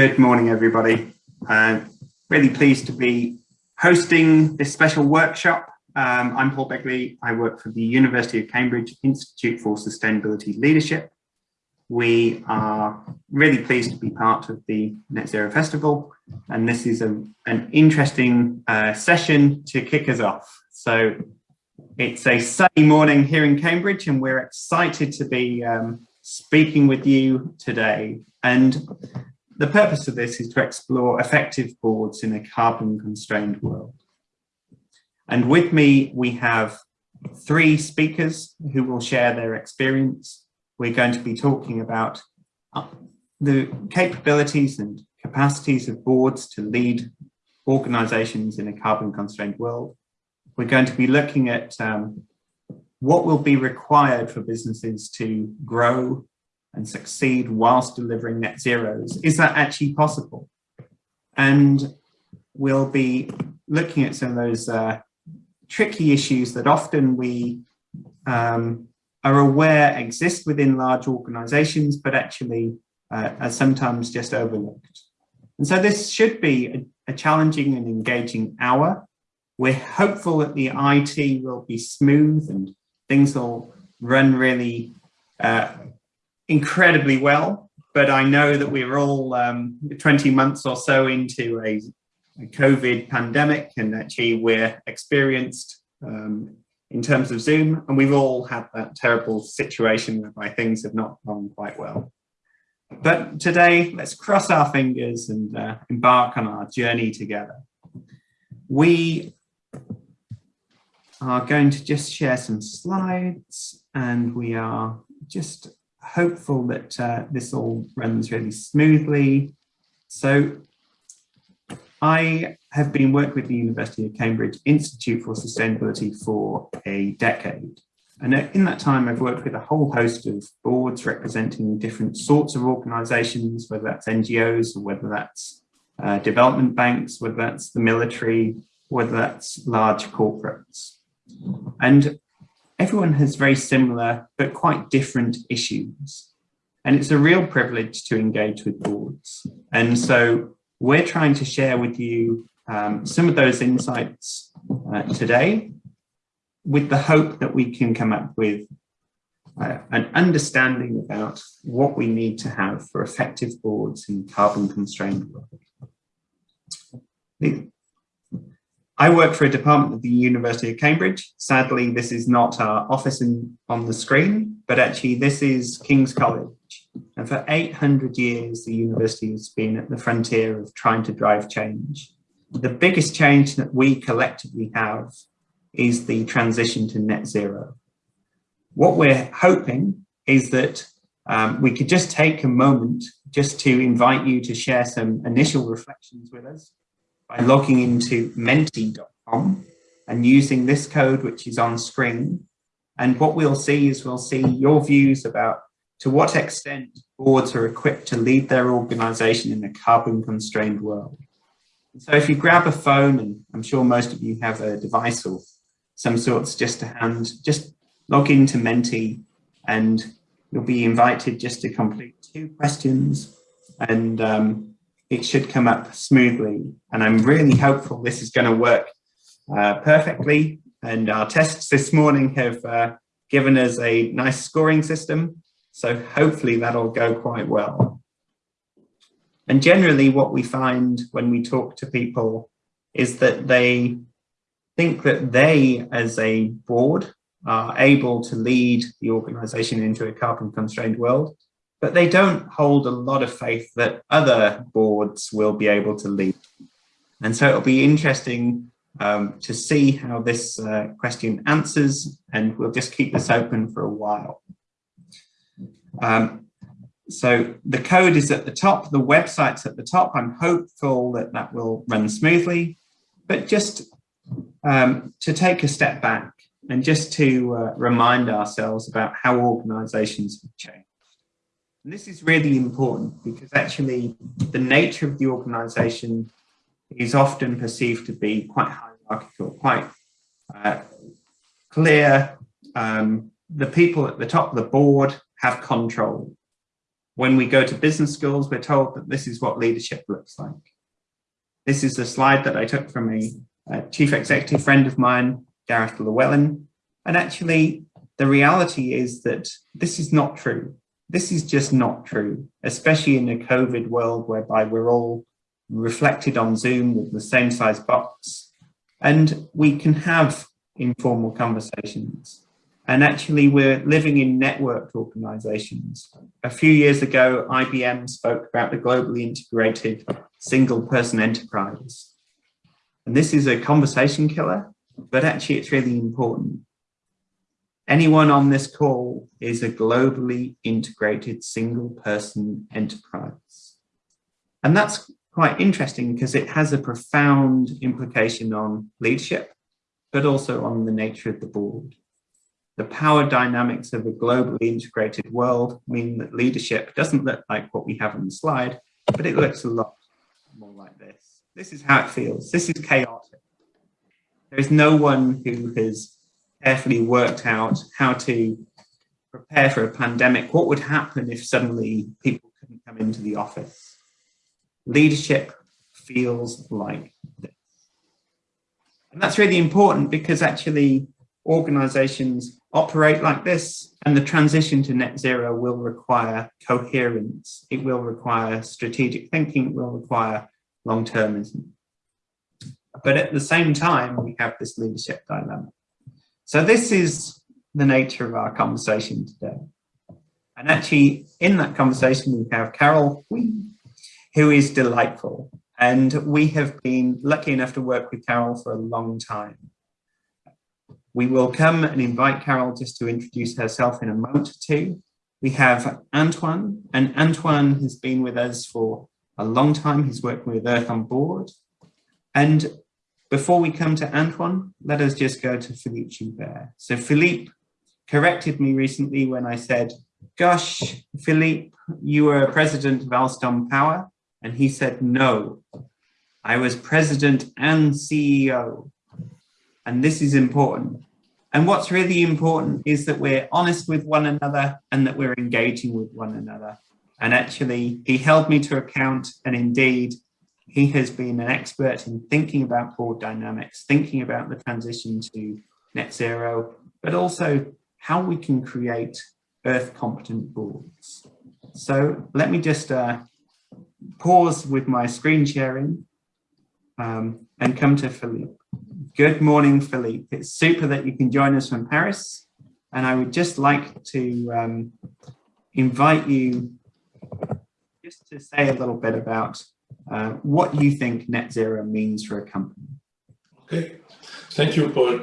Good morning, everybody. Uh, really pleased to be hosting this special workshop. Um, I'm Paul Begley. I work for the University of Cambridge Institute for Sustainability Leadership. We are really pleased to be part of the Net Zero Festival, and this is a, an interesting uh, session to kick us off. So it's a sunny morning here in Cambridge, and we're excited to be um, speaking with you today. And the purpose of this is to explore effective boards in a carbon constrained world. And with me, we have three speakers who will share their experience. We're going to be talking about uh, the capabilities and capacities of boards to lead organizations in a carbon constrained world. We're going to be looking at um, what will be required for businesses to grow and succeed whilst delivering net zeros. Is that actually possible? And we'll be looking at some of those uh, tricky issues that often we um, are aware exist within large organizations, but actually uh, are sometimes just overlooked. And so this should be a, a challenging and engaging hour. We're hopeful that the IT will be smooth and things will run really uh, incredibly well, but I know that we're all um, 20 months or so into a, a, COVID pandemic and actually we're experienced um, in terms of Zoom and we've all had that terrible situation whereby things have not gone quite well. But today, let's cross our fingers and uh, embark on our journey together. We are going to just share some slides and we are just hopeful that uh, this all runs really smoothly. So I have been working with the University of Cambridge Institute for Sustainability for a decade. And in that time, I've worked with a whole host of boards representing different sorts of organizations, whether that's NGOs or whether that's uh, development banks, whether that's the military, whether that's large corporates. And everyone has very similar but quite different issues. And it's a real privilege to engage with boards. And so we're trying to share with you um, some of those insights uh, today with the hope that we can come up with uh, an understanding about what we need to have for effective boards in carbon constrained world. I work for a department at the University of Cambridge. Sadly, this is not our office in, on the screen, but actually this is King's College. And for 800 years, the university has been at the frontier of trying to drive change. The biggest change that we collectively have is the transition to net zero. What we're hoping is that um, we could just take a moment just to invite you to share some initial reflections with us by logging into menti.com and using this code, which is on screen. And what we'll see is we'll see your views about to what extent boards are equipped to lead their organization in a carbon constrained world. So if you grab a phone, and I'm sure most of you have a device or some sorts just to hand, just log into Menti and you'll be invited just to complete two questions and um, it should come up smoothly. And I'm really hopeful this is going to work uh, perfectly. And our tests this morning have uh, given us a nice scoring system. So hopefully that'll go quite well. And generally what we find when we talk to people is that they think that they as a board are able to lead the organization into a carbon constrained world but they don't hold a lot of faith that other boards will be able to lead. And so it'll be interesting um, to see how this uh, question answers, and we'll just keep this open for a while. Um, so the code is at the top, the website's at the top. I'm hopeful that that will run smoothly, but just um, to take a step back and just to uh, remind ourselves about how organizations have changed. And this is really important because actually the nature of the organization is often perceived to be quite hierarchical, quite uh, clear. Um, the people at the top of the board have control. when we go to business schools, we're told that this is what leadership looks like. This is a slide that I took from a, a chief executive friend of mine, Gareth Llewellyn. And actually, the reality is that this is not true. This is just not true, especially in a COVID world whereby we're all reflected on Zoom with the same size box. And we can have informal conversations. And actually, we're living in networked organizations. A few years ago, IBM spoke about the globally integrated single person enterprise. And this is a conversation killer, but actually it's really important. Anyone on this call is a globally integrated single person enterprise. And that's quite interesting because it has a profound implication on leadership, but also on the nature of the board. The power dynamics of a globally integrated world mean that leadership doesn't look like what we have on the slide, but it looks a lot more like this. This is how it feels. This is chaotic. There is no one who has carefully worked out how to prepare for a pandemic. What would happen if suddenly people couldn't come into the office? Leadership feels like this. And that's really important because actually organizations operate like this and the transition to net zero will require coherence. It will require strategic thinking, it will require long-termism. But at the same time, we have this leadership dilemma. So this is the nature of our conversation today. And actually in that conversation, we have Carol who is delightful. And we have been lucky enough to work with Carol for a long time. We will come and invite Carol just to introduce herself in a moment or two. We have Antoine, and Antoine has been with us for a long time. He's worked with Earth on Board. And before we come to Antoine, let us just go to Philippe Joubert. So Philippe corrected me recently when I said, gosh, Philippe, you were president of Alstom Power. And he said, no, I was president and CEO. And this is important. And what's really important is that we're honest with one another and that we're engaging with one another. And actually, he held me to account. And indeed, he has been an expert in thinking about board dynamics, thinking about the transition to net zero, but also how we can create earth competent boards. So let me just uh, pause with my screen sharing um, and come to Philippe. Good morning, Philippe. It's super that you can join us from Paris. And I would just like to um, invite you just to say a little bit about uh, what you think net zero means for a company. Okay, thank you, Paul.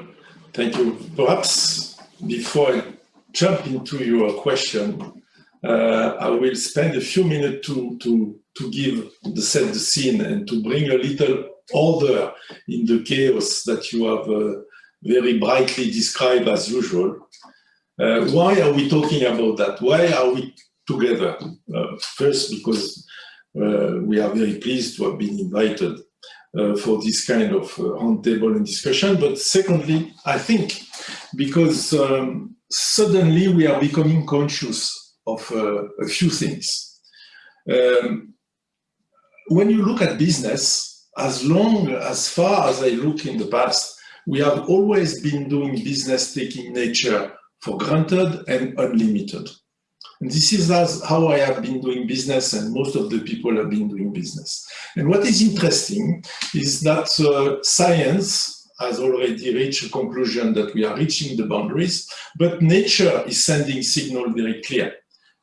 Thank you. Perhaps before I jump into your question, uh, I will spend a few minutes to, to, to give the set the scene and to bring a little order in the chaos that you have uh, very brightly described as usual. Uh, why are we talking about that? Why are we together? Uh, first, because we are very pleased to have been invited uh, for this kind of uh, roundtable and discussion. But secondly, I think because um, suddenly we are becoming conscious of a few things. Um, when you look at business, as long, as far as I look in the past, we have always been doing business taking nature for granted and unlimited. And this is how I have been doing business and most of the people have been doing business. And what is interesting is that uh, science has already reached a conclusion that we are reaching the boundaries, but nature is sending signal very clear.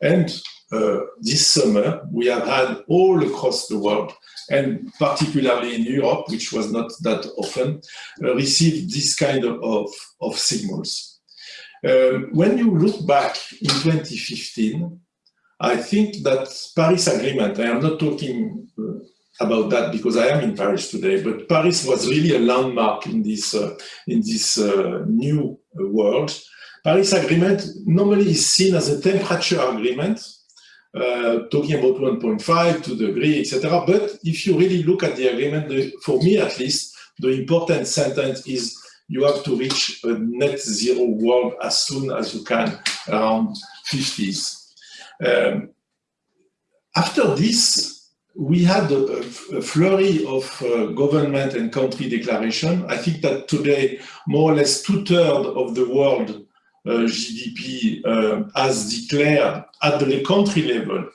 And uh, this summer, we have had all across the world and particularly in Europe, which was not that often, uh, received this kind of, of, of signals. Um, when you look back in 2015, I think that Paris Agreement, I am not talking uh, about that because I am in Paris today, but Paris was really a landmark in this, uh, in this uh, new world. Paris Agreement normally is seen as a temperature agreement uh, talking about 1.5 to degree, etc. But if you really look at the agreement, the, for me at least, the important sentence is you have to reach a net zero world as soon as you can, around 50s. Um, after this, we had a, a flurry of uh, government and country declaration. I think that today, more or less two-thirds of the world uh, GDP uh, has declared at the country level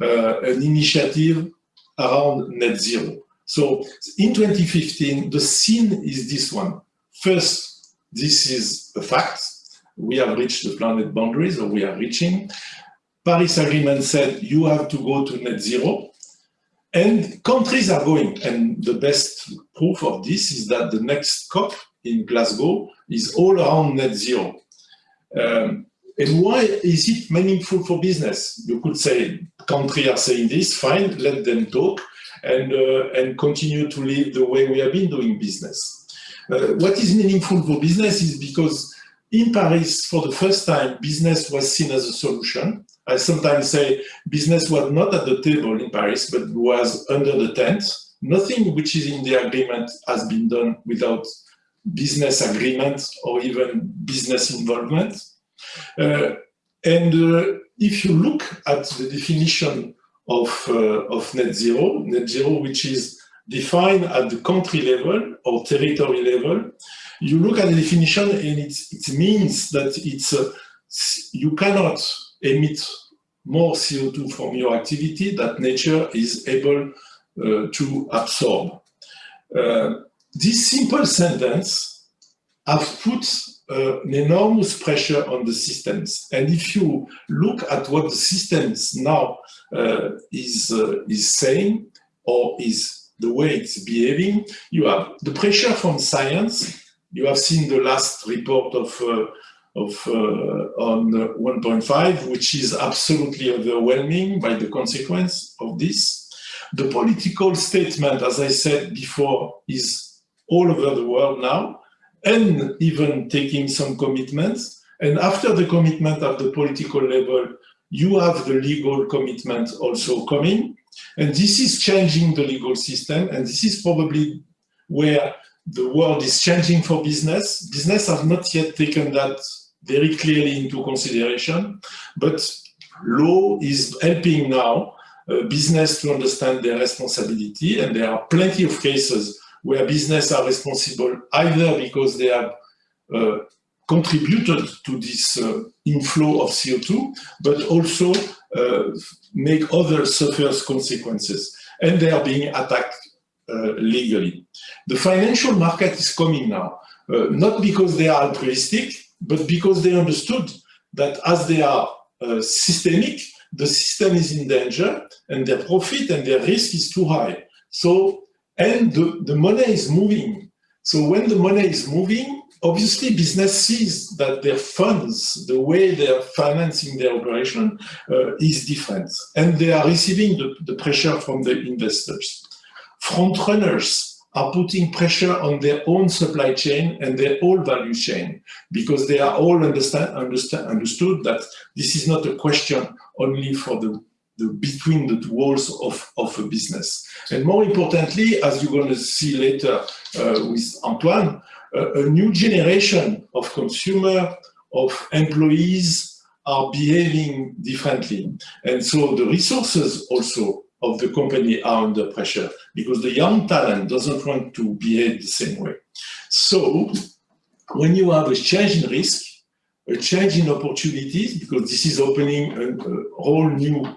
uh, an initiative around net zero. So in 2015, the scene is this one. First, this is a fact. We have reached the planet boundaries, or we are reaching. Paris Agreement said you have to go to net zero. And countries are going. And the best proof of this is that the next COP in Glasgow is all around net zero. Um, and why is it meaningful for business? You could say countries are saying this, fine, let them talk and, uh, and continue to live the way we have been doing business. Uh, what is meaningful for business is because in Paris, for the first time, business was seen as a solution. I sometimes say business was not at the table in Paris, but was under the tent. Nothing which is in the agreement has been done without business agreement or even business involvement. Uh, and uh, if you look at the definition of, uh, of net zero, net zero which is defined at the country level or territory level, you look at the definition and it, means that it's you cannot emit more CO2 from your activity that nature is able uh, to absorb. Uh, this simple sentence has put uh, an enormous pressure on the systems. And if you look at what the systems now uh, is, uh, is saying or is the way it's behaving, you have the pressure from science. You have seen the last report of uh, of uh, on 1.5, which is absolutely overwhelming by the consequence of this. The political statement, as I said before, is all over the world now and even taking some commitments. And after the commitment at the political level, you have the legal commitment also coming. And this is changing the legal system. And this is probably where the world is changing for business. Business have not yet taken that very clearly into consideration, but law is helping now uh, business to understand their responsibility. And there are plenty of cases where business are responsible either because they have uh, contributed to this uh, inflow of CO2, but also uh, make others suffer consequences. And they are being attacked uh, legally. The financial market is coming now, uh, not because they are altruistic, but because they understood that as they are uh, systemic, the system is in danger and their profit and their risk is too high. So and the, the money is moving. So when the money is moving, obviously business sees that their funds, the way they're financing their operation uh, is different. And they are receiving the, the pressure from the investors. Front runners are putting pressure on their own supply chain and their whole value chain because they are all understand, understand, understood that this is not a question only for the the, between the walls of, of a business. And more importantly, as you're going to see later uh, with Antoine, a new generation of consumer, of employees are behaving differently. And so the resources also of the company are under pressure because the young talent doesn't want to behave the same way. So when you have a change in risk, a change in opportunities, because this is opening a whole new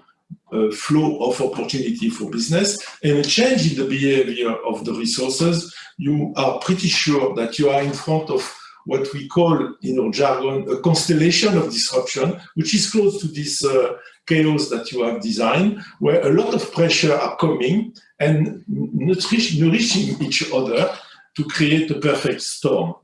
uh, flow of opportunity for business and a change in the behavior of the resources, you are pretty sure that you are in front of what we call in our jargon a constellation of disruption, which is close to this uh, chaos that you have designed, where a lot of pressure are coming and nourishing each other to create a perfect storm.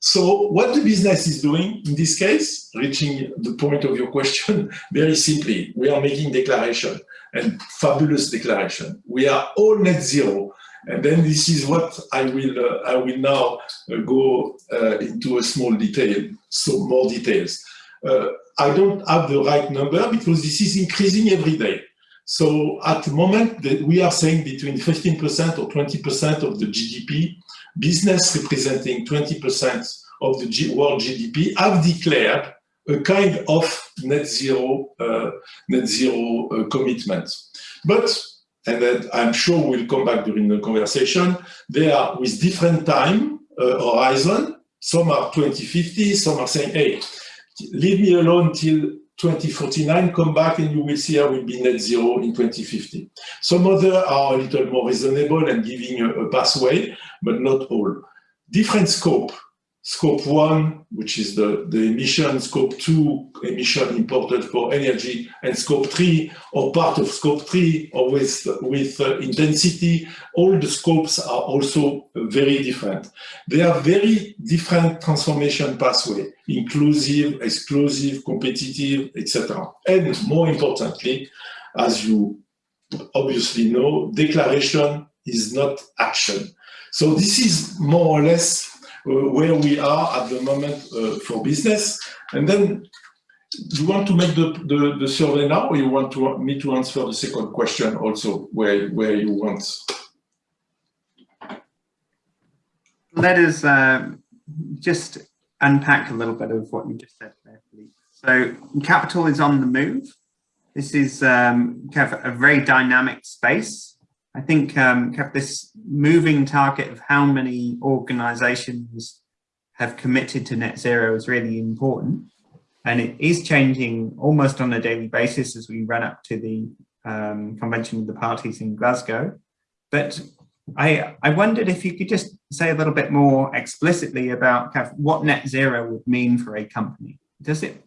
So what the business is doing in this case, reaching the point of your question, very simply, we are making declaration and fabulous declaration. We are all net zero. And then this is what I will, uh, I will now uh, go uh, into a small detail, so more details. Uh, I don't have the right number because this is increasing every day. So at the moment that we are saying between 15% or 20% of the GDP business representing 20% of the G world GDP have declared a kind of net zero, uh, net zero uh, commitment. But, and I'm sure we'll come back during the conversation, they are with different time uh, horizon. Some are 2050, some are saying, hey, leave me alone till 2049, come back and you will see I will be net zero in 2050. Some other are a little more reasonable and giving a, a pathway, but not all. Different scope scope one, which is the, the emission, scope two, emission imported for energy, and scope three, or part of scope three, or with, with uh, intensity, all the scopes are also very different. They are very different transformation pathway, inclusive, exclusive, competitive, etc. And more importantly, as you obviously know, declaration is not action. So this is more or less where we are at the moment uh, for business. And then you want to make the, the, the, survey now or you want to, me to answer the second question also where, where you want? Let us uh, just unpack a little bit of what you just said there, Philippe. So capital is on the move. This is um, kind of a very dynamic space. I think um, this moving target of how many organizations have committed to net zero is really important. And it is changing almost on a daily basis as we run up to the um, convention of the parties in Glasgow. But I, I wondered if you could just say a little bit more explicitly about what net zero would mean for a company. Does it?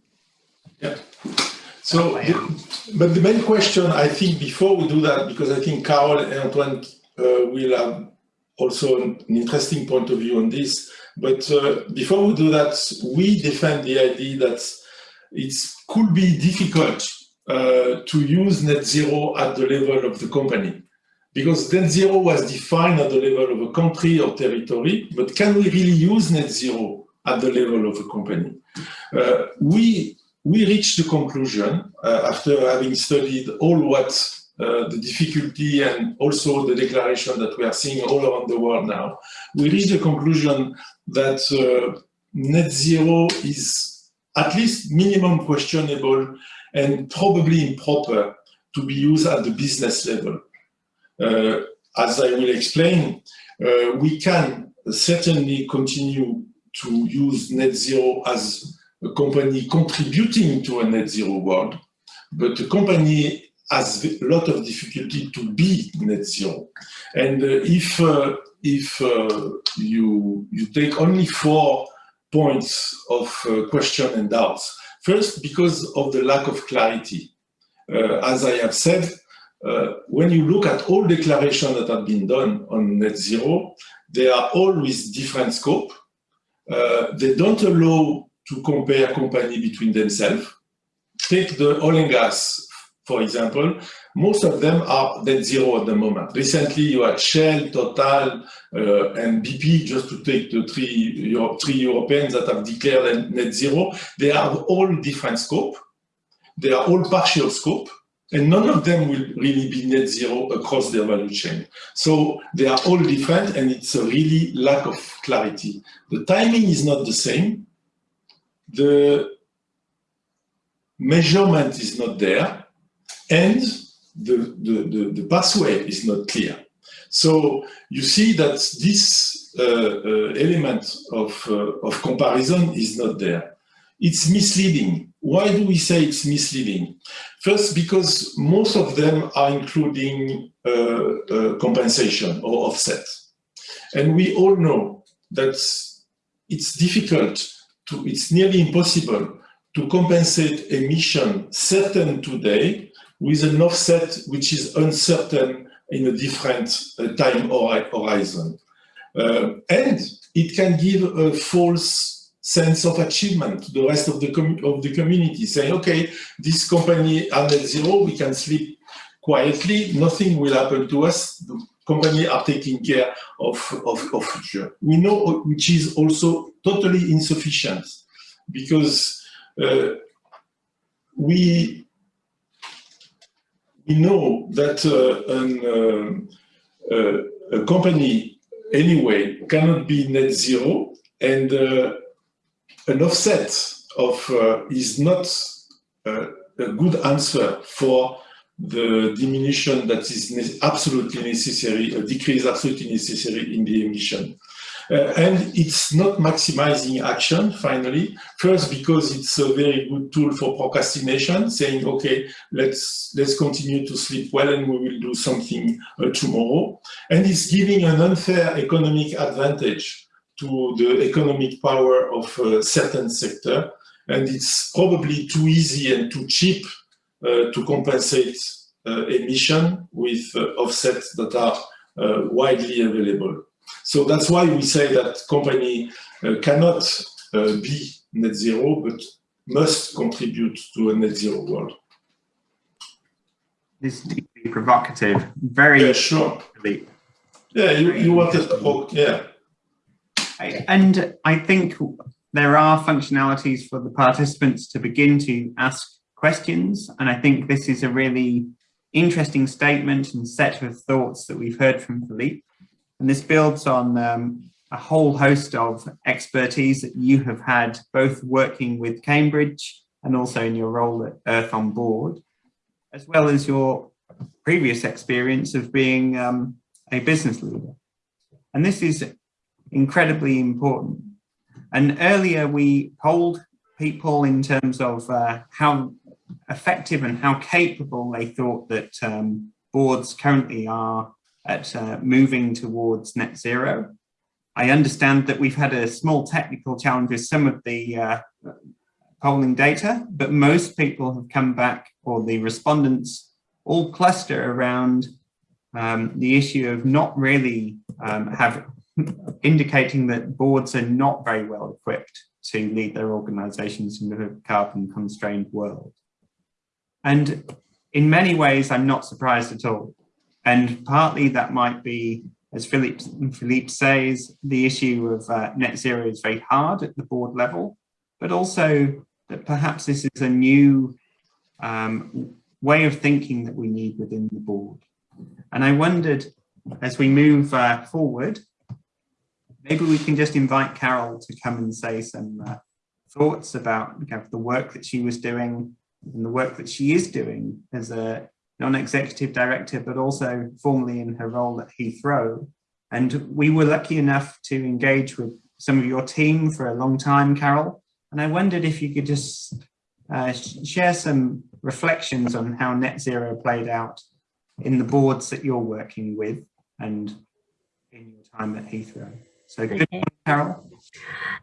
So, the, but the main question, I think, before we do that, because I think Carol and Antoine uh, will have also an interesting point of view on this. But uh, before we do that, we defend the idea that it could be difficult uh, to use net zero at the level of the company. Because net zero was defined at the level of a country or territory, but can we really use net zero at the level of a company? Uh, we we reached the conclusion, uh, after having studied all what uh, the difficulty and also the declaration that we are seeing all around the world now, we reached the conclusion that uh, net zero is at least minimum questionable and probably improper to be used at the business level. Uh, as I will explain, uh, we can certainly continue to use net zero as a company contributing to a net zero world, but a company has a lot of difficulty to be net zero. And uh, if uh, if uh, you you take only four points of uh, question and doubts, first because of the lack of clarity. Uh, as I have said, uh, when you look at all declarations that have been done on net zero, they are all with different scope. they don't allow to compare company between themselves. Take the oil and gas, for example. Most of them are net zero at the moment. Recently, you had Shell, Total, uh, and BP, just to take the three, Euro three Europeans that have declared net zero. They are all different scope. They are all partial scope and none of them will really be net zero across their value chain. So they are all different and it's a really lack of clarity. The timing is not the same the measurement is not there and the, the, the, the pathway is not clear. So you see that this uh, uh, element of, uh, of comparison is not there. It's misleading. Why do we say it's misleading? First, because most of them are including uh, uh, compensation or offset. And we all know that it's difficult to, it's nearly impossible to compensate emission certain today with an offset which is uncertain in a different uh, time horizon. Uh, and it can give a false sense of achievement to the rest of the, of the community, saying, okay, this company are net zero, we can sleep quietly, nothing will happen to us, the company are taking care of, of, of future. We know which is also totally insufficient because uh, we we know that uh, an, uh, uh, a company anyway cannot be net zero and uh, an offset of uh, is not a good answer for the diminution that is absolutely necessary, a decrease absolutely necessary in the emission. Uh, and it's not maximizing action, finally. First, because it's a very good tool for procrastination, saying, okay, let's, let's continue to sleep well and we will do something uh, tomorrow. And it's giving an unfair economic advantage to the economic power of a certain sector. And it's probably too easy and too cheap uh, to compensate uh, emission with uh, offsets that are uh, widely available. So that's why we say that company uh, cannot uh, be net zero, but must contribute to a net zero world. This is deeply provocative, very yeah, sure. Yeah, you, you wanted to, talk, yeah. And I think there are functionalities for the participants to begin to ask questions. And I think this is a really interesting statement and set of thoughts that we've heard from Philippe. And this builds on um, a whole host of expertise that you have had both working with Cambridge and also in your role at Earth on Board, as well as your previous experience of being um, a business leader. And this is incredibly important. And earlier we polled people in terms of uh, how effective and how capable they thought that um, boards currently are at uh, moving towards net zero. I understand that we've had a small technical challenge with some of the uh, polling data, but most people have come back, or the respondents all cluster around um, the issue of not really um, have indicating that boards are not very well equipped to lead their organizations in a carbon constrained world. And in many ways, I'm not surprised at all. And partly that might be, as Philippe, Philippe says, the issue of uh, net zero is very hard at the board level, but also that perhaps this is a new um, way of thinking that we need within the board. And I wondered, as we move uh, forward, maybe we can just invite Carol to come and say some uh, thoughts about the work that she was doing and the work that she is doing as a non-executive director, but also formerly in her role at Heathrow. And we were lucky enough to engage with some of your team for a long time, Carol. And I wondered if you could just uh, share some reflections on how net zero played out in the boards that you're working with and in your time at Heathrow. So good morning, Carol.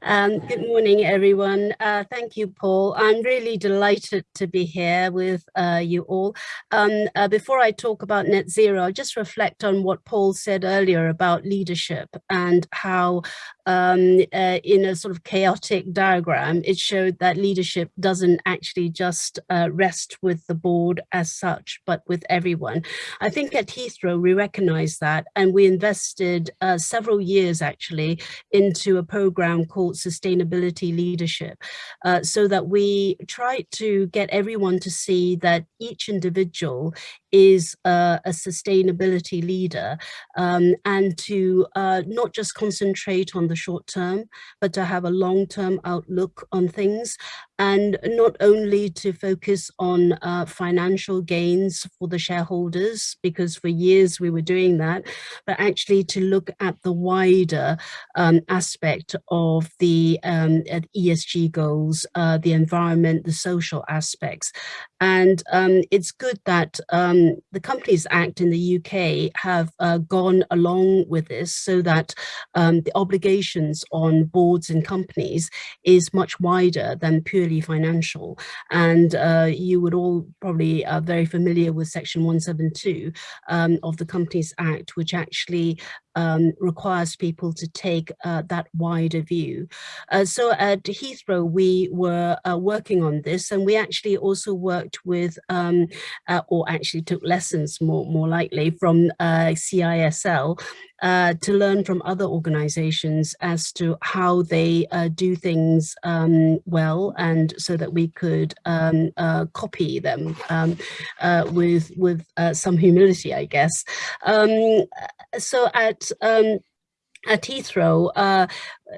Um, good morning, everyone. Uh, thank you, Paul. I'm really delighted to be here with uh, you all. Um, uh, before I talk about net zero, I'll just reflect on what Paul said earlier about leadership and how um, uh, in a sort of chaotic diagram, it showed that leadership doesn't actually just uh, rest with the board as such, but with everyone. I think at Heathrow, we recognize that and we invested uh, several years actually into a program called Sustainability Leadership uh, so that we try to get everyone to see that each individual is a sustainability leader um, and to uh, not just concentrate on the short term, but to have a long-term outlook on things and not only to focus on uh, financial gains for the shareholders, because for years we were doing that, but actually to look at the wider um, aspect of the um, ESG goals, uh, the environment, the social aspects. And um, it's good that um, the Companies Act in the UK have uh, gone along with this so that um, the obligations on boards and companies is much wider than purely financial. And uh, you would all probably are very familiar with section 172 um, of the Companies Act, which actually um, requires people to take uh, that wider view. Uh, so at Heathrow, we were uh, working on this and we actually also worked with, um, uh, or actually took lessons more, more likely from uh, CISL uh, to learn from other organizations as to how they do things um, well and so that we could um, copy them um, with with some humility, I guess. Um, so at um, at Heathrow, uh,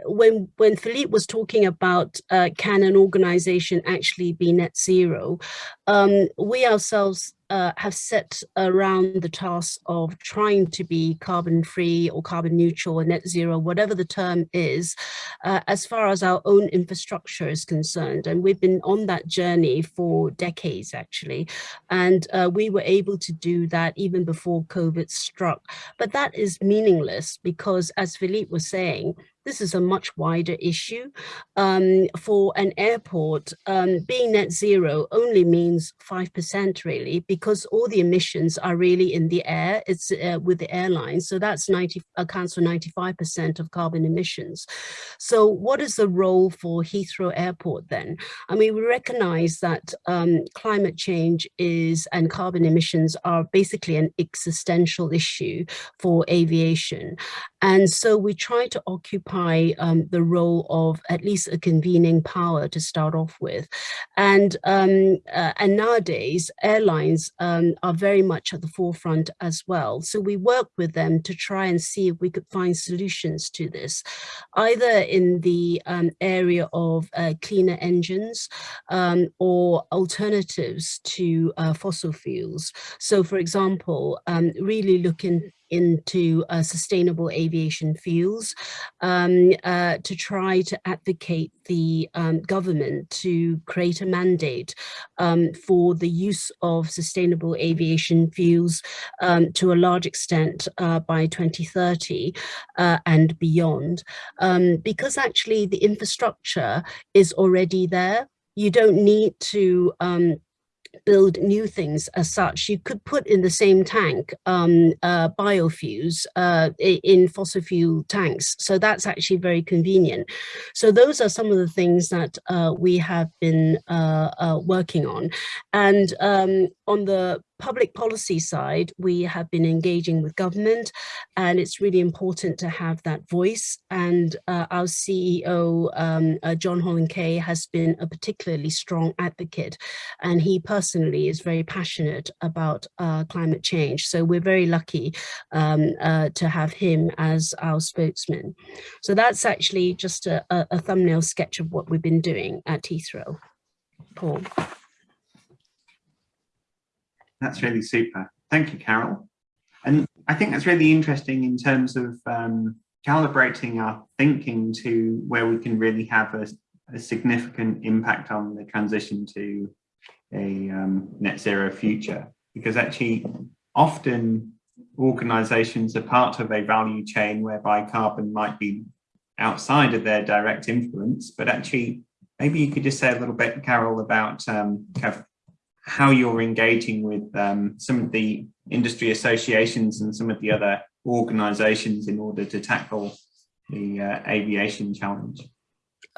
when when Philippe was talking about uh, can an organization actually be net zero, um, we ourselves uh, have set around the task of trying to be carbon free or carbon neutral or net zero, whatever the term is, uh, as far as our own infrastructure is concerned. And we've been on that journey for decades, actually. And uh, we were able to do that even before COVID struck. But that is meaningless because, as Philippe was saying, this is a much wider issue. Um, for an airport, um, being net zero only means 5% really, because all the emissions are really in the air, it's uh, with the airlines. So that's 90, accounts for 95% of carbon emissions. So what is the role for Heathrow Airport then? I mean, we recognize that um, climate change is and carbon emissions are basically an existential issue for aviation. And so we try to occupy um, the role of at least a convening power to start off with. And, um, uh, and nowadays, airlines um, are very much at the forefront as well. So we work with them to try and see if we could find solutions to this, either in the um, area of uh, cleaner engines um, or alternatives to uh, fossil fuels. So for example, um, really looking into uh, sustainable aviation fuels um, uh, to try to advocate the um, government to create a mandate um, for the use of sustainable aviation fuels um, to a large extent uh, by 2030 uh, and beyond. Um, because actually the infrastructure is already there. You don't need to um, build new things as such. You could put in the same tank um, uh, biofuels uh, in fossil fuel tanks. So that's actually very convenient. So those are some of the things that uh, we have been uh, uh, working on. And um, on the public policy side, we have been engaging with government and it's really important to have that voice. And uh, our CEO, um, uh, John Holland-Kaye, has been a particularly strong advocate and he personally is very passionate about uh, climate change. So we're very lucky um, uh, to have him as our spokesman. So that's actually just a, a thumbnail sketch of what we've been doing at Heathrow. Paul. That's really super. Thank you, Carol. And I think that's really interesting in terms of um, calibrating our thinking to where we can really have a, a significant impact on the transition to a um, net zero future. Because actually, often organizations are part of a value chain whereby carbon might be outside of their direct influence, but actually, maybe you could just say a little bit, Carol, about um, kind of how you're engaging with um, some of the industry associations and some of the other organizations in order to tackle the uh, aviation challenge.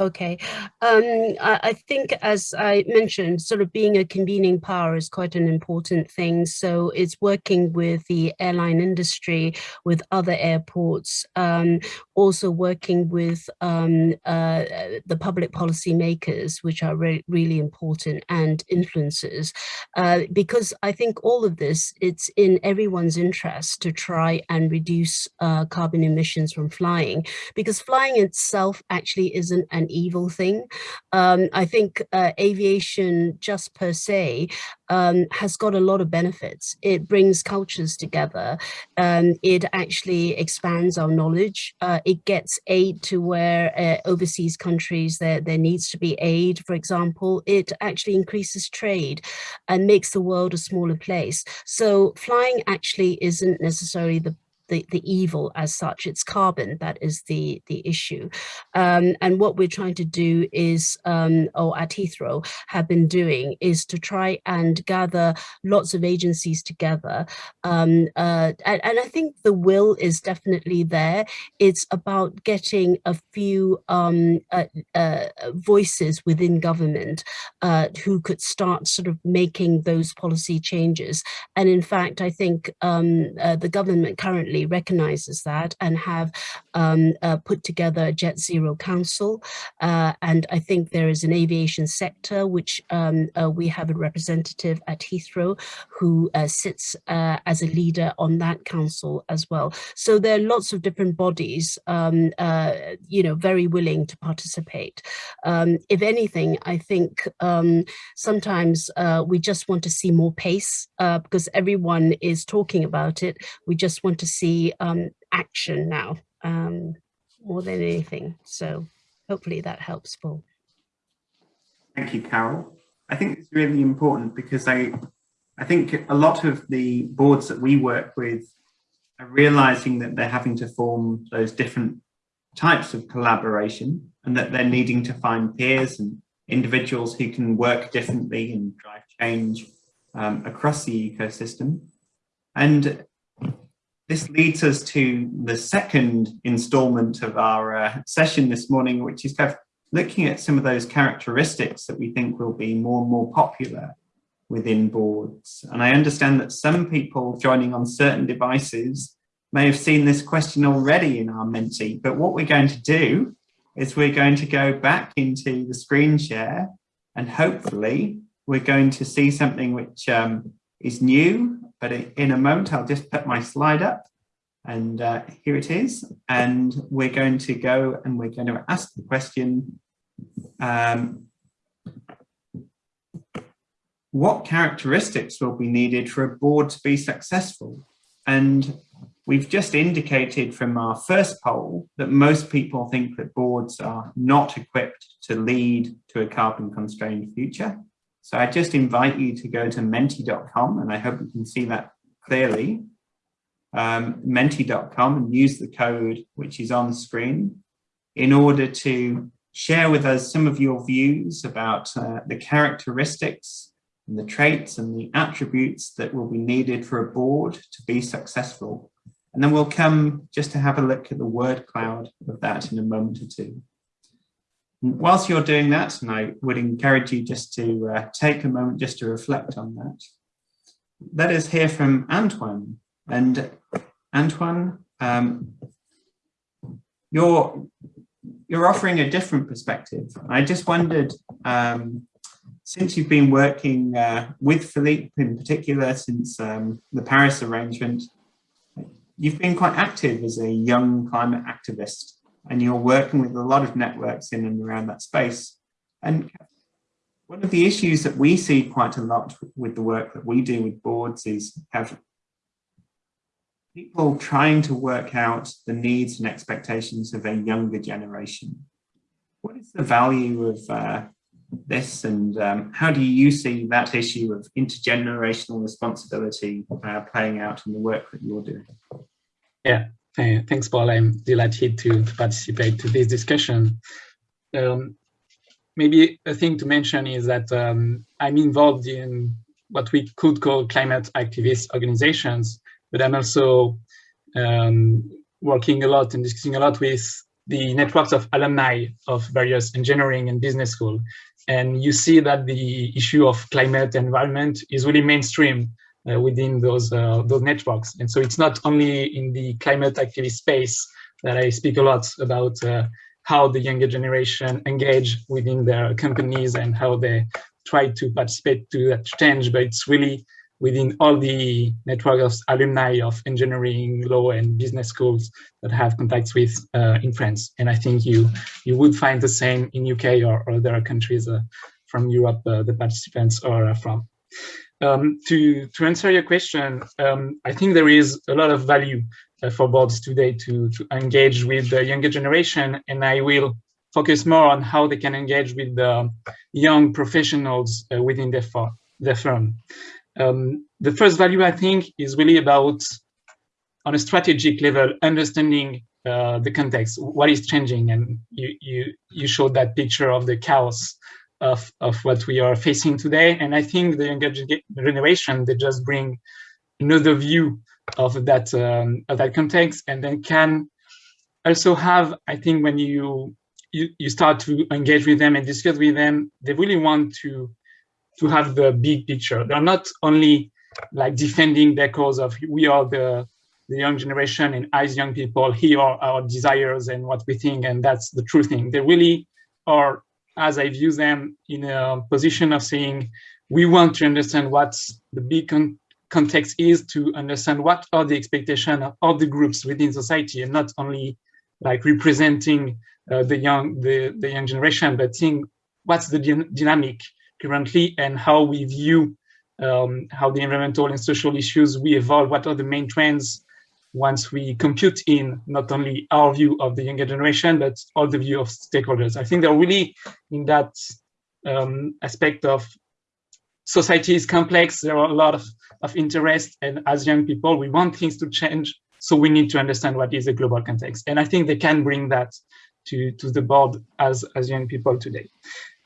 Okay, um, I, I, think as I mentioned, sort of being a convening power is quite an important thing. So it's working with the airline industry, with other airports, um, also working with um, uh, the public policy makers, which are re really important, and influencers. Uh, because I think all of this, it's in everyone's interest to try and reduce uh, carbon emissions from flying, because flying itself actually isn't an an evil thing. Um, I think uh, aviation just per se um, has got a lot of benefits. It brings cultures together. Um, it actually expands our knowledge. Uh, it gets aid to where uh, overseas countries there, there needs to be aid, for example. It actually increases trade and makes the world a smaller place. So flying actually isn't necessarily the the, the evil as such, it's carbon that is the, the issue. Um, and what we're trying to do is, um, or at Heathrow have been doing, is to try and gather lots of agencies together. Um, uh, and, and, I think the will is definitely there. It's about getting a few um, uh, uh, voices within government uh, who could start sort of making those policy changes. And in fact, I think um, uh, the government currently recognizes that and have um, uh, put together Jet Zero Council. Uh, and I think there is an aviation sector, which um, uh, we have a representative at Heathrow who uh, sits uh, as a leader on that council as well. So there are lots of different bodies, um, uh, you know, very willing to participate. Um, if anything, I think um, sometimes we just want to see more pace because everyone is talking about it. We just want to see um, action now um, more than anything. So hopefully that helps, Paul. Thank you, Carol. I think it's really important because I, I think a lot of the boards that we work with are realizing that they're having to form those different types of collaboration and that they're needing to find peers and individuals who can work differently and drive change um, across the ecosystem. And this leads us to the second installment of our uh, session this morning, which is kind of looking at some of those characteristics that we think will be more and more popular within boards. And I understand that some people joining on certain devices may have seen this question already in our Menti, but what we're going to do is we're going to go back into the screen share and hopefully we're going to see something which um, is new, but in a moment I'll just put my slide up and uh, here it is. And we're going to go and we're going to ask the question, um, what characteristics will be needed for a board to be successful? And we've just indicated from our first poll that most people think that boards are not equipped to lead to a carbon constrained future. So I just invite you to go to menti.com and I hope you can see that clearly. Um, menti.com and use the code which is on screen in order to share with us some of your views about uh, the characteristics and the traits and the attributes that will be needed for a board to be successful. And then we'll come just to have a look at the word cloud of that in a moment or two. Whilst you're doing that, and I would encourage you just to uh, take a moment just to reflect on that, let us hear from Antoine. And Antoine, um, you're, you're offering a different perspective. I just wondered, um, since you've been working uh, with Philippe in particular since um, the Paris arrangement, you've been quite active as a young climate activist and you're working with a lot of networks in and around that space. And one of the issues that we see quite a lot with the work that we do with boards is have people trying to work out the needs and expectations of a younger generation. What is the value of uh, this and um, how do you see that issue of intergenerational responsibility uh, playing out in the work that you're doing? Yeah, thanks, Paul. I'm delighted to, participate to this discussion. Um, maybe a thing to mention is that um, I'm involved in what we could call climate activist organizations, but I'm also um, working a lot and discussing a lot with the networks of alumni of various engineering and business school. And you see that the issue of climate and environment is really mainstream within those uh, those networks. And so it's not only in the climate activist space that I speak a lot about uh, how the younger generation engage within their companies and how they try to participate to that change, but it's really within all the network of alumni of engineering, law, and business schools that have contacts with uh, in France. And I think you you would find the same in UK or, or other countries uh, from Europe uh, the participants are from. Um, to, to answer your question, um, I think there is a lot of value uh, for boards today to, to engage with the younger generation, and I will focus more on how they can engage with the young professionals uh, within their, their firm. Um, the first value, I think, is really about, on a strategic level, understanding uh, the context, what is changing, and you, you, you showed that picture of the chaos of, of what we are facing today. And I think the younger generation, they just bring another view of that, um, of that context and then can also have, I think when you, you, you start to engage with them and discuss with them, they really want to, to have the big picture. They're not only like defending their cause of we are the the young generation and as young people, here are our desires and what we think, and that's the true thing. They really are, as I view them, in a position of saying, we want to understand what the big con context is to understand what are the expectations of the groups within society and not only like representing uh, the young the, the young generation, but seeing what's the dynamic currently and how we view um, how the environmental and social issues we evolve, what are the main trends once we compute in not only our view of the younger generation, but all the view of stakeholders. I think they're really in that um, aspect of society is complex. There are a lot of, of interest and as young people, we want things to change. So we need to understand what is the global context. And I think they can bring that to, to the board as, as young people today.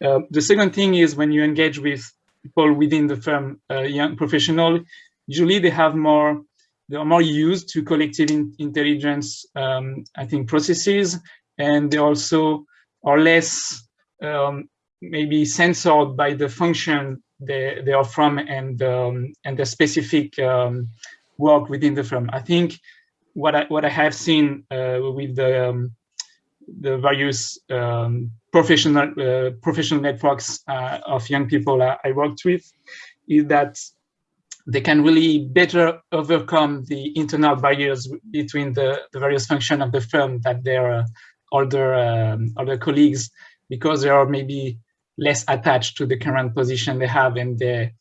Uh, the second thing is when you engage with people within the firm, uh, young professional, usually they have more, they are more used to collective in, intelligence, um, I think, processes, and they also are less um, maybe censored by the function they, they are from and um, and the specific um, work within the firm. I think what I what I have seen uh, with the um, the various um, professional uh, professional networks uh, of young people I, I, worked with is that they can really better overcome the internal barriers between the, the various functions of the firm that their uh, older um, other colleagues because they are maybe less attached to the current position they have and they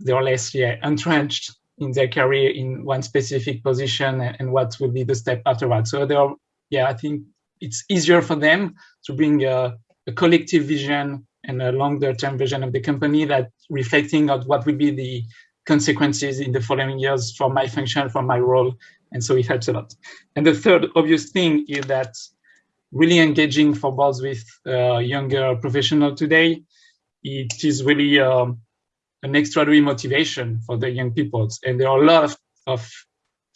they're less yeah entrenched in their career in one specific position and, and what will be the step afterwards. So they are yeah i think it's easier for them to bring a, a collective vision and a longer term vision of the company that reflecting on what will be the consequences in the following years for my function, for my role. And so it helps a lot. And the third obvious thing is that really engaging for boards with uh, younger professional today, it is really um, an extraordinary motivation for the young people. And there are a lot of, of,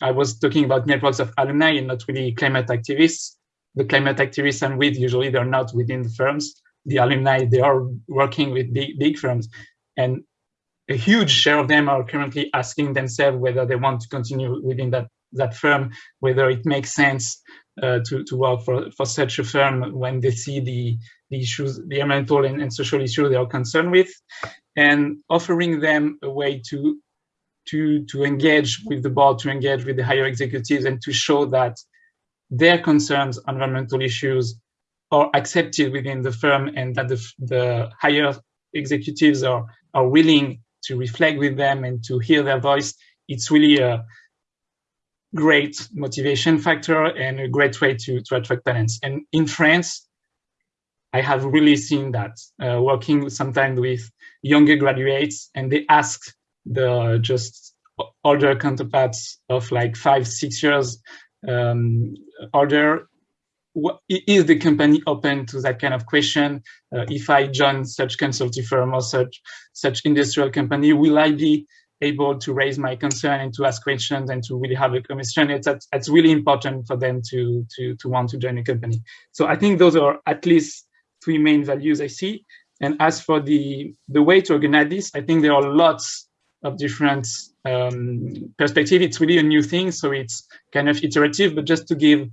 I was talking about networks of alumni and not really climate activists the climate activists I'm with, usually they're not within the firms. The alumni, they are working with big, big firms. And a huge share of them are currently asking themselves whether they want to continue within that, that firm, whether it makes sense uh, to, to work for, for such a firm when they see the, the issues, the environmental and, and social issues they are concerned with, and offering them a way to, to, to engage with the board, to engage with the higher executives, and to show that their concerns, environmental issues, are accepted within the firm and that the, the higher executives are, are willing to reflect with them and to hear their voice, it's really a great motivation factor and a great way to, to attract talents. And in France, I have really seen that uh, working sometimes with younger graduates and they ask the just older counterparts of like five, six years um, order is the company open to that kind of question? Uh, if I join such consulting firm or such such industrial company, will I be able to raise my concern and to ask questions and to really have a conversation? It's it's really important for them to to to want to join a company. So I think those are at least three main values I see. And as for the the way to organize this, I think there are lots of different um, perspective. It's really a new thing, so it's kind of iterative. But just to give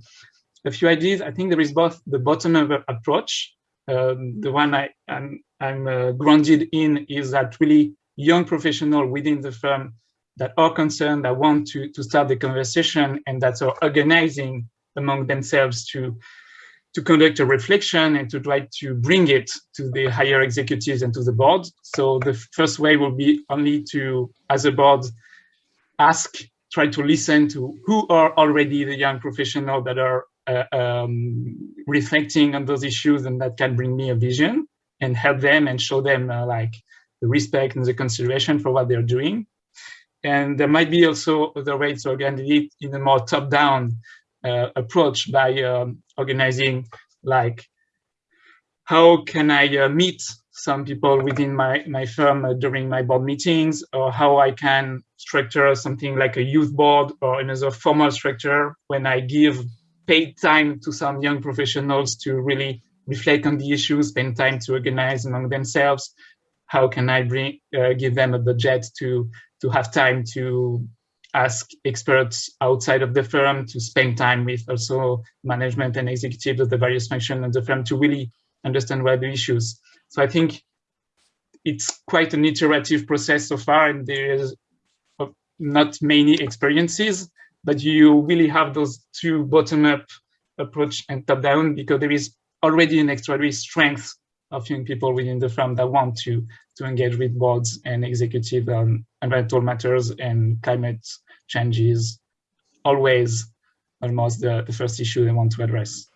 a few ideas, I think there is both the bottom-up approach. Um, the one I, I'm, I'm uh, grounded in is that really young professional within the firm that are concerned, that want to, to start the conversation and that are organizing among themselves to to conduct a reflection and to try to bring it to the higher executives and to the board. So the first way will be only to, as a board, ask, try to listen to who are already the young professionals that are um, reflecting on those issues and that can bring me a vision and help them and show them uh, like the respect and the consideration for what they're doing. And there might be also other ways to organize it in a more top-down uh, approach by um, organizing like how can I uh, meet some people within my, my firm uh, during my board meetings or how I can structure something like a youth board or another formal structure when I give paid time to some young professionals to really reflect on the issues, spend time to organize among themselves. How can I bring uh, give them a budget to to have time to ask experts outside of the firm to spend time with also management and executives of the various functions of the firm to really understand what the issues. So I think it's quite an iterative process so far, and there is not many experiences, but you really have those two bottom-up approach and top-down because there is already an extraordinary strength of young people within the firm that want to to engage with boards and executive on environmental matters and climate changes always almost the, the first issue they want to address.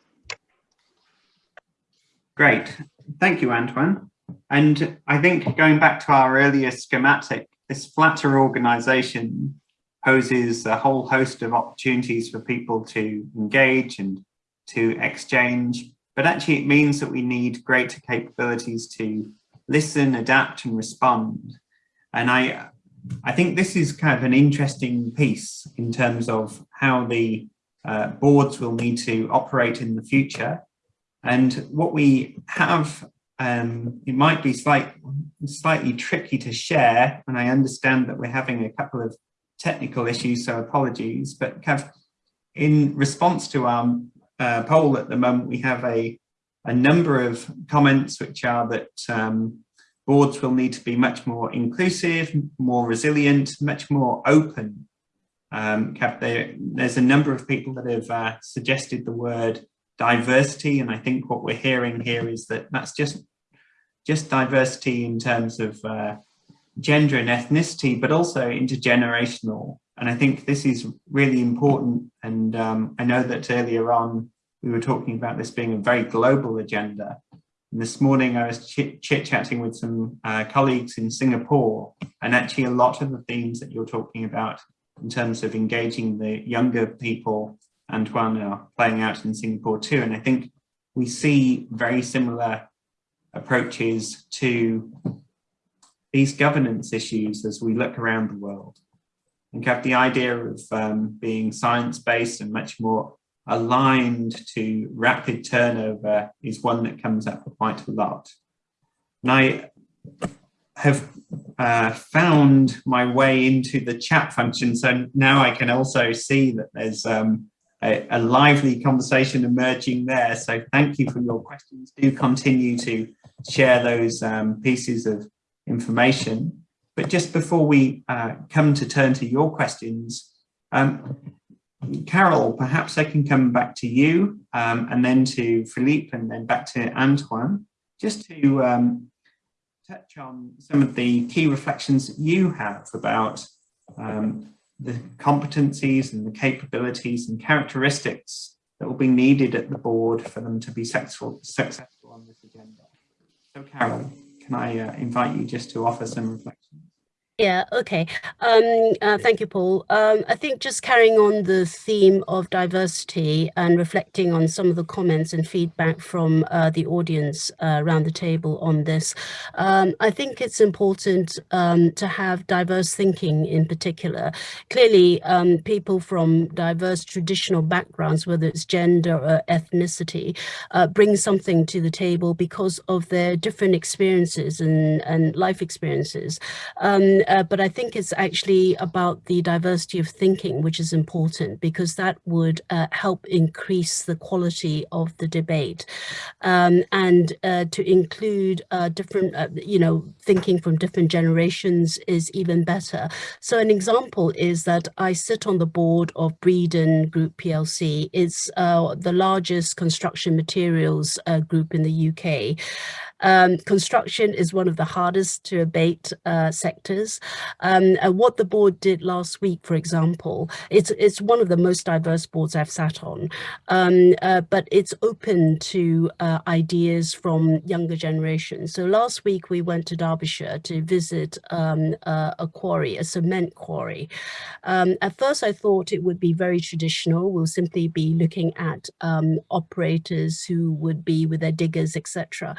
Great, thank you, Antoine. And I think going back to our earlier schematic, this flatter organization poses a whole host of opportunities for people to engage and to exchange, but actually it means that we need greater capabilities to listen, adapt and respond. And I, I think this is kind of an interesting piece in terms of how the uh, boards will need to operate in the future. And what we have, um, it might be slight, slightly tricky to share, and I understand that we're having a couple of technical issues, so apologies, but of in response to our uh, poll at the moment, we have a, a number of comments which are that um, boards will need to be much more inclusive, more resilient, much more open. Um, there, there's a number of people that have uh, suggested the word diversity, and I think what we're hearing here is that that's just just diversity in terms of uh, gender and ethnicity, but also intergenerational. And I think this is really important. And um, I know that earlier on, we were talking about this being a very global agenda. And this morning I was chit-chatting with some uh, colleagues in Singapore, and actually a lot of the themes that you're talking about in terms of engaging the younger people, Antoine, are playing out in Singapore too. And I think we see very similar approaches to these governance issues as we look around the world. And have the idea of um, being science-based and much more aligned to rapid turnover is one that comes up quite a lot. And I have uh, found my way into the chat function, so now I can also see that there's um, a, a, lively conversation emerging there. So thank you for your questions. Do continue to share those um, pieces of information. But just before we uh, come to turn to your questions, um, Carol, perhaps I can come back to you um, and then to Philippe and then back to Antoine, just to um, touch on some of the key reflections that you have about um, the competencies and the capabilities and characteristics that will be needed at the board for them to be successful, successful on this agenda. So Carol, I uh, invite you just to offer some reflections? Yeah, okay. Um, uh, thank you, Paul. Um, I think just carrying on the theme of diversity and reflecting on some of the comments and feedback from uh, the audience uh, around the table on this, um, I think it's important um, to have diverse thinking in particular. Clearly, um, people from diverse traditional backgrounds, whether it's gender or ethnicity, uh, bring something to the table because of their different experiences and, and life experiences. Uh, but I think it's actually about the diversity of thinking, which is important because that would uh, help increase the quality of the debate um, and uh, to include uh, different, uh, you know, thinking from different generations is even better. So an example is that I sit on the board of Breedon Group PLC. It's uh, the largest construction materials group in the UK. Um, construction is one of the hardest to abate uh, sectors. Um, and what the board did last week, for example, it's, it's one of the most diverse boards I've sat on, um, uh, but it's open to uh, ideas from younger generations. So last week we went to Derbyshire to visit um, a quarry, a cement quarry. Um, at first I thought it would be very traditional. We'll simply be looking at um, operators who would be with their diggers, etc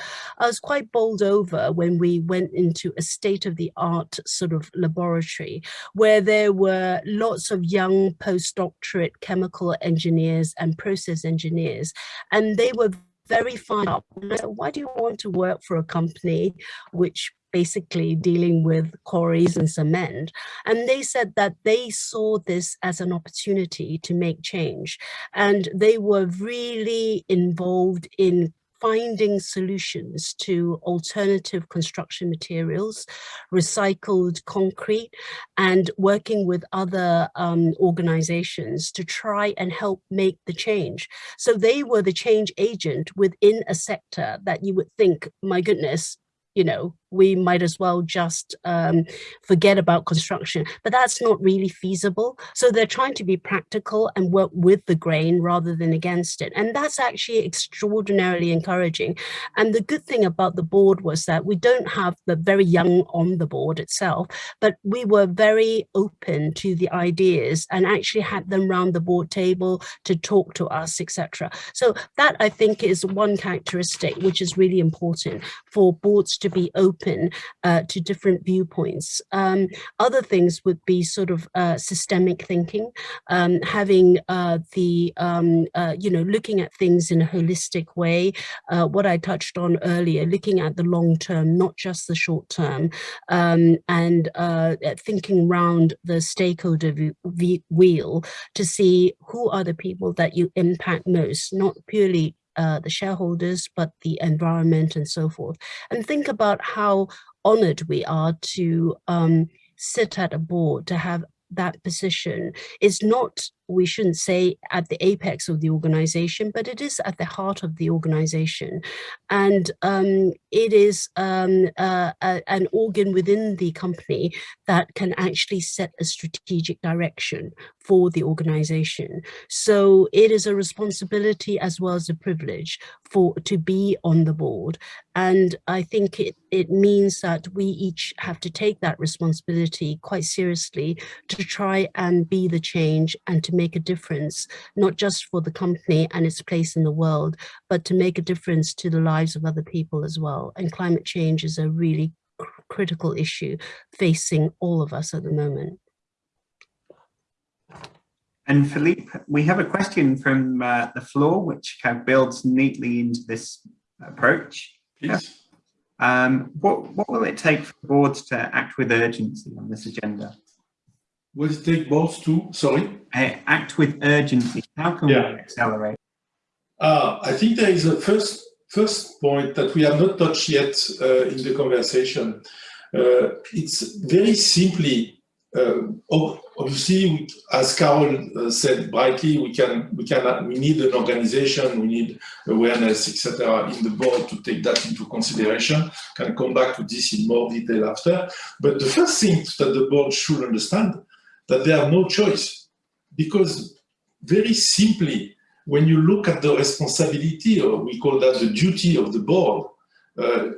was quite bowled over when we went into a state-of-the-art sort of laboratory where there were lots of young postdoctorate chemical engineers and process engineers, and they were very fine up. Why do you want to work for a company which basically dealing with quarries and cement. And they said that they saw this as an opportunity to make change. And they were really involved in finding solutions to alternative construction materials, recycled concrete, and working with other um, organizations to try and help make the change. So they were the change agent within a sector that you would think, my goodness, you know, we might as well just um, forget about construction, but that's not really feasible. So they're trying to be practical and work with the grain rather than against it. And that's actually extraordinarily encouraging. And the good thing about the board was that we don't have the very young on the board itself, but we were very open to the ideas and actually had them round the board table to talk to us, etc. So that I think is one characteristic which is really important for boards to be open uh, to different viewpoints. Um, other things would be sort of uh, systemic thinking, um, having uh, the, um, uh, you know, looking at things in a holistic way, uh, what I touched on earlier, looking at the long term, not just the short term, um, and uh, thinking around the stakeholder wheel to see who are the people that you impact most, not purely uh, the shareholders, but the environment and so forth. And think about how honored we are to um, sit at a board, to have that position. It's not we shouldn't say at the apex of the organization, but it is at the heart of the organization. And um, it is um, uh, a, an organ within the company that can actually set a strategic direction for the organization. So it is a responsibility as well as a privilege for to be on the board. And I think it, it means that we each have to take that responsibility quite seriously to try and be the change and to make a difference, not just for the company and its place in the world, but to make a difference to the lives of other people as well. And climate change is a really cr critical issue facing all of us at the moment. And Philippe, we have a question from uh, the floor, which kind of builds neatly into this approach. Yes. Um, what, what will it take for boards to act with urgency on this agenda? Will it take both to, sorry? Uh, act with urgency. How can yeah. we accelerate? Uh, I think there is a first first point that we have not touched yet uh, in the conversation. Uh, it's very simply, uh, obviously, as Carol uh, said brightly, we can we can we need an organization, we need awareness, etc., in the board to take that into consideration. Can come back to this in more detail after. But the first thing that the board should understand that they have no choice. Because very simply, when you look at the responsibility, or we call that the duty of the board, uh,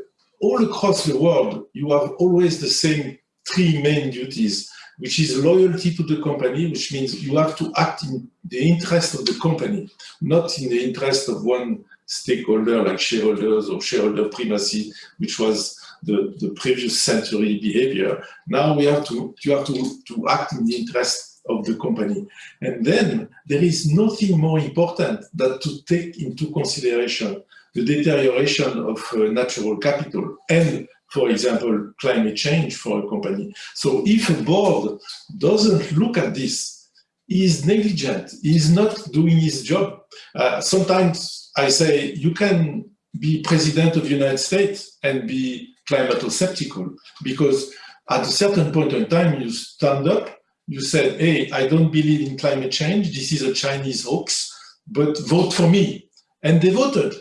all across the world, you have always the same three main duties, which is loyalty to the company, which means you have to act in the interest of the company, not in the interest of one stakeholder like shareholders or shareholder primacy, which was the, the previous century behavior. Now we have to, you have to, to act in the interest of the company. And then there is nothing more important than to take into consideration the deterioration of uh, natural capital and, for example, climate change for a company. So if a board doesn't look at this, is negligent, is not doing his job. Uh, sometimes I say, you can be president of the United States and be climato-skeptical because at a certain point in time you stand up, you said, hey, I don't believe in climate change, this is a Chinese hoax, but vote for me. And they voted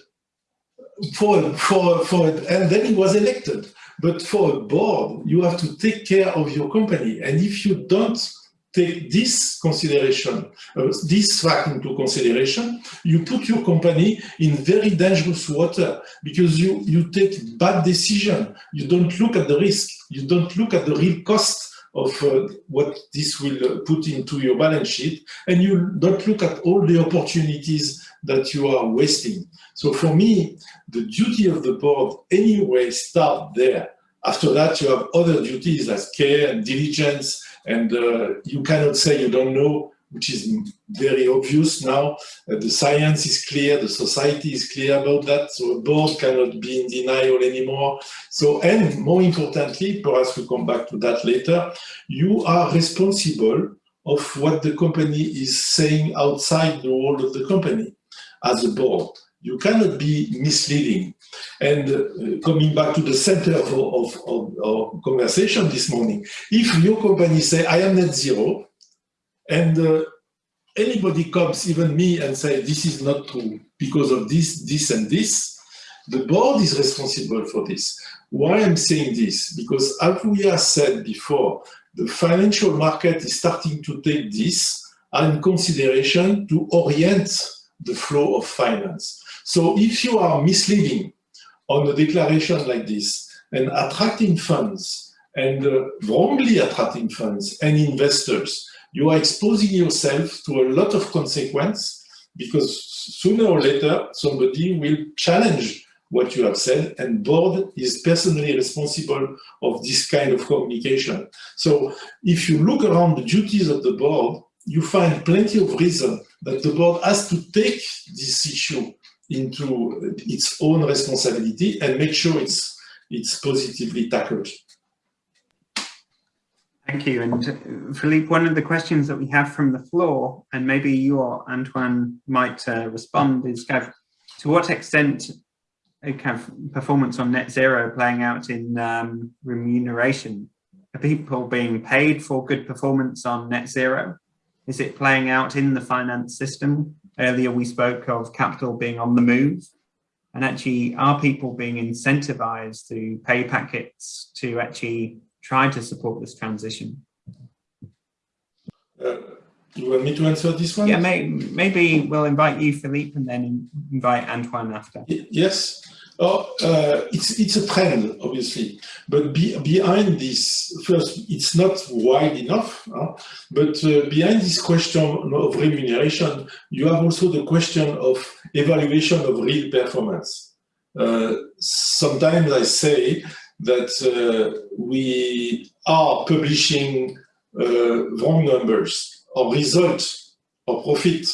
for, for, for and then he was elected. But for a board, you have to take care of your company. And if you don't take this consideration, uh, this fact into consideration, you put your company in very dangerous water because you, you take bad decision. You don't look at the risk. You don't look at the real cost of uh, what this will uh, put into your balance sheet. And you don't look at all the opportunities that you are wasting. So for me, the duty of the board anyway start there. After that, you have other duties as care and diligence and uh, you cannot say you don't know which is very obvious now. Uh, the science is clear, the society is clear about that, so a board cannot be in denial anymore. So, and more importantly, perhaps we come back to that later, you are responsible of what the company is saying outside the world of the company as a board. You cannot be misleading. And uh, coming back to the center of, of, of, of, conversation this morning, if your company say, I am net zero, and uh, anybody comes, even me, and say, this is not true because of this, this, and this, the board is responsible for this. Why I'm saying this? Because as we have said before, the financial market is starting to take this in consideration to orient the flow of finance. So if you are misleading on a declaration like this and attracting funds and uh, wrongly attracting funds and investors, you are exposing yourself to a lot of consequence because sooner or later somebody will challenge what you have said and board is personally responsible of this kind of communication. So if you look around the duties of the board, you find plenty of reason that the board has to take this issue into its own responsibility and make sure it's, it's positively tackled. Thank you. And uh, Philippe, one of the questions that we have from the floor, and maybe you or Antoine might uh, respond, is kind of, to what extent kind of performance on net zero playing out in um, remuneration? Are people being paid for good performance on net zero? Is it playing out in the finance system? Earlier we spoke of capital being on the move. And actually, are people being incentivized to pay packets to actually try to support this transition? Uh, you want me to answer this one? Yeah, may, maybe we'll invite you, Philippe, and then invite Antoine after. Yes. Oh, uh, it's it's a trend, obviously, but be, behind this, first, it's not wide enough. Huh? But uh, behind this question of remuneration, you have also the question of evaluation of real performance. Uh, sometimes I say that uh, we are publishing uh, wrong numbers or results or profit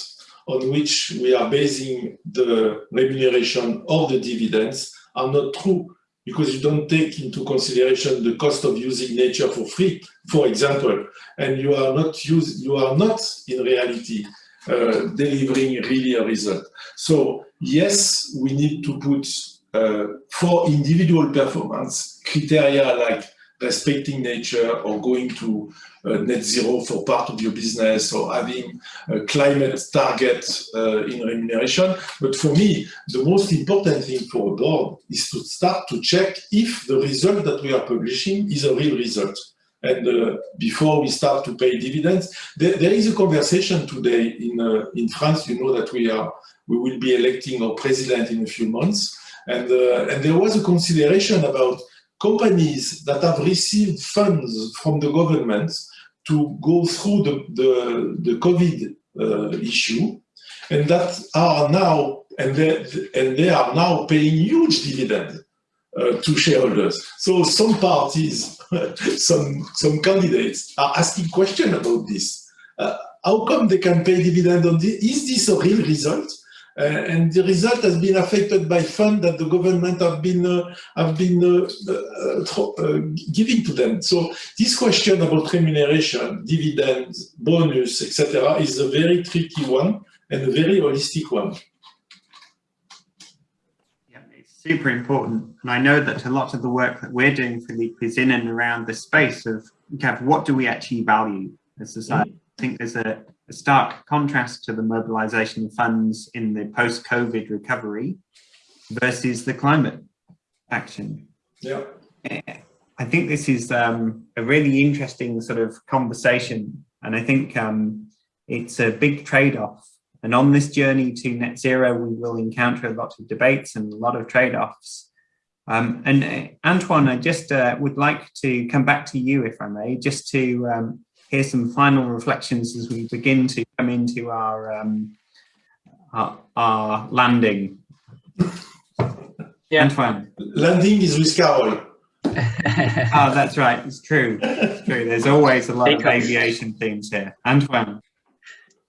on which we are basing the remuneration of the dividends are not true because you don't take into consideration the cost of using nature for free, for example, and you are not use, you are not in reality uh, delivering really a result. So yes, we need to put uh, for individual performance criteria like respecting nature or going to uh, net zero for part of your business or having a climate target uh, in remuneration. But for me, the most important thing for a board is to start to check if the result that we are publishing is a real result. And uh, before we start to pay dividends, there, there is a conversation today in uh, in France. You know that we are we will be electing our president in a few months, and uh, and there was a consideration about companies that have received funds from the government to go through the, the, the COVID uh, issue and that are now, and they, and they are now paying huge dividends uh, to shareholders. So some parties, some, some candidates are asking questions about this. Uh, how come they can pay dividend on this? Is this a real result? Uh, and the result has been affected by funds that the government have been uh, have been uh, giving to them. So this question about remuneration, dividends, bonus, etc., is a very tricky one and a very holistic one. Yeah, it's super important, and I know that a lot of the work that we're doing, Philippe, is in and around the space of what do we actually value as society. Mm -hmm. I think there's a a stark contrast to the mobilization of funds in the post-COVID recovery versus the climate action. Yeah. I think this is um, a really interesting sort of conversation. And I think um, it's a big trade-off. And on this journey to net zero, we will encounter a lot of debates and a lot of trade-offs. Um, and uh, Antoine, I just uh, would like to come back to you, if I may, just to here's some final reflections as we begin to come into our um, our, our, landing. Yeah. Antoine. Landing is with Carol. oh, that's right. It's true. It's true. There's always a lot of aviation themes here. Antoine.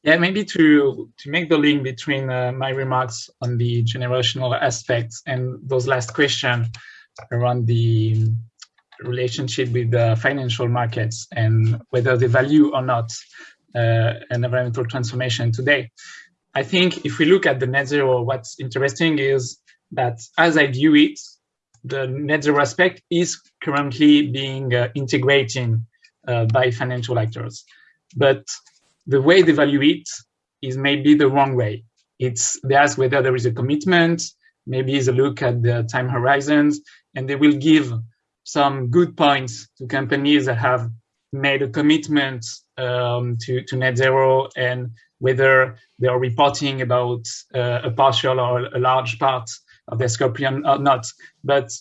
Yeah, maybe to to make the link between uh, my remarks on the generational aspects and those last question around the relationship with the financial markets and whether they value or not uh, an environmental transformation today. I think if we look at the net zero, what's interesting is that as I view it, the net zero aspect is currently being uh, integrated uh, by financial actors. But the way they value it is maybe the wrong way. It's they ask whether there is a commitment, maybe is a look at the time horizons, and they will give some good points to companies that have made a commitment um, to, to net zero and whether they are reporting about uh, a partial or a large part of their scope or not. But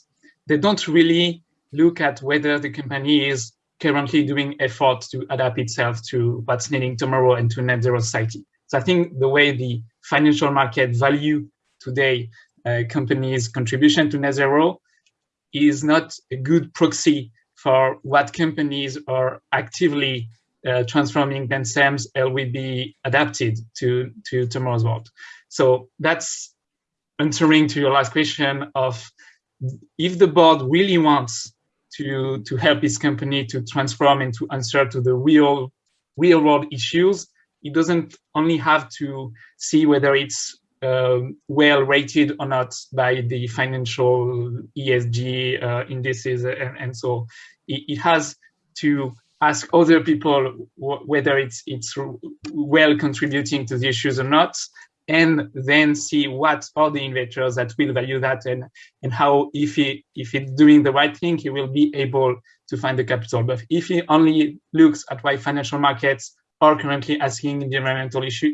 they don't really look at whether the company is currently doing effort to adapt itself to what's needing tomorrow and to net zero society. So I think the way the financial market value today uh, companies' contribution to net zero is not a good proxy for what companies are actively uh, transforming themselves and will be adapted to, to tomorrow's world. So that's answering to your last question of if the board really wants to, to help its company to transform and to answer to the real, real world issues, it doesn't only have to see whether it's um, well rated or not by the financial ESG uh, indices and, and so it, it, has to ask other people whether it's it's well contributing to the issues or not and then see what are the investors that will value that and and how if he if it's doing the right thing he will be able to find the capital. But if he only looks at why financial markets are currently asking the environmental issue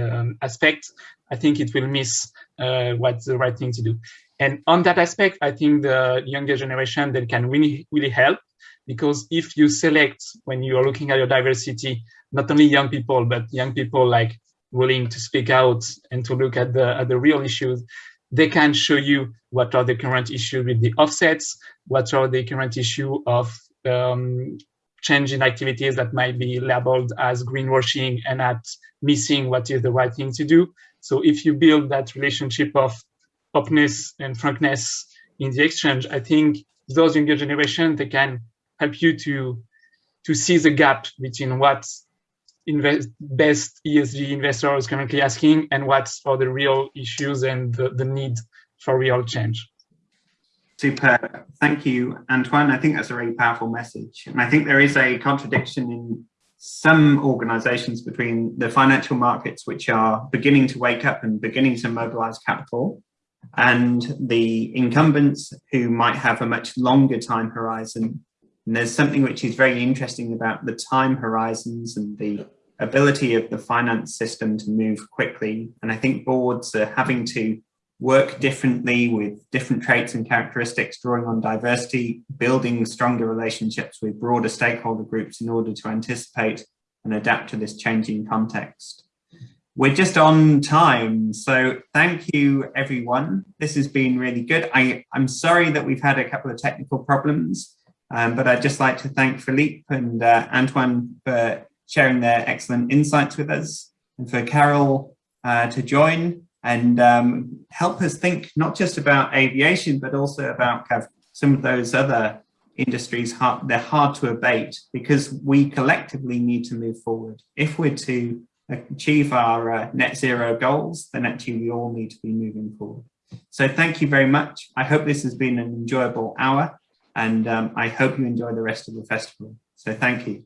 um, aspect, I think it will miss uh, what's the right thing to do. And on that aspect, I think the younger generation that can really, really help because if you select when you are looking at your diversity, not only young people, but young people like willing to speak out and to look at the, at the real issues, they can show you what are the current issues with the offsets, what are the current issue of um, change in activities that might be labeled as greenwashing and at missing what is the right thing to do. So if you build that relationship of openness and frankness in the exchange, I think those younger generation, they can help you to, to see the gap between what invest, best ESG investors currently asking and what are the real issues and the, the need for real change. Super. Thank you, Antoine. I think that's a really powerful message. And I think there is a contradiction in some organizations between the financial markets, which are beginning to wake up and beginning to mobilize capital, and the incumbents who might have a much longer time horizon. And there's something which is very interesting about the time horizons and the ability of the finance system to move quickly. And I think boards are having to work differently with different traits and characteristics, drawing on diversity, building stronger relationships with broader stakeholder groups in order to anticipate and adapt to this changing context. We're just on time, so thank you everyone. This has been really good. I, I'm sorry that we've had a couple of technical problems, um, but I'd just like to thank Philippe and uh, Antoine for sharing their excellent insights with us and for Carol uh, to join and um, help us think not just about aviation, but also about kind of some of those other industries. Hard, they're hard to abate because we collectively need to move forward. If we're to achieve our uh, net zero goals, then actually we all need to be moving forward. So thank you very much. I hope this has been an enjoyable hour and um, I hope you enjoy the rest of the festival. So thank you.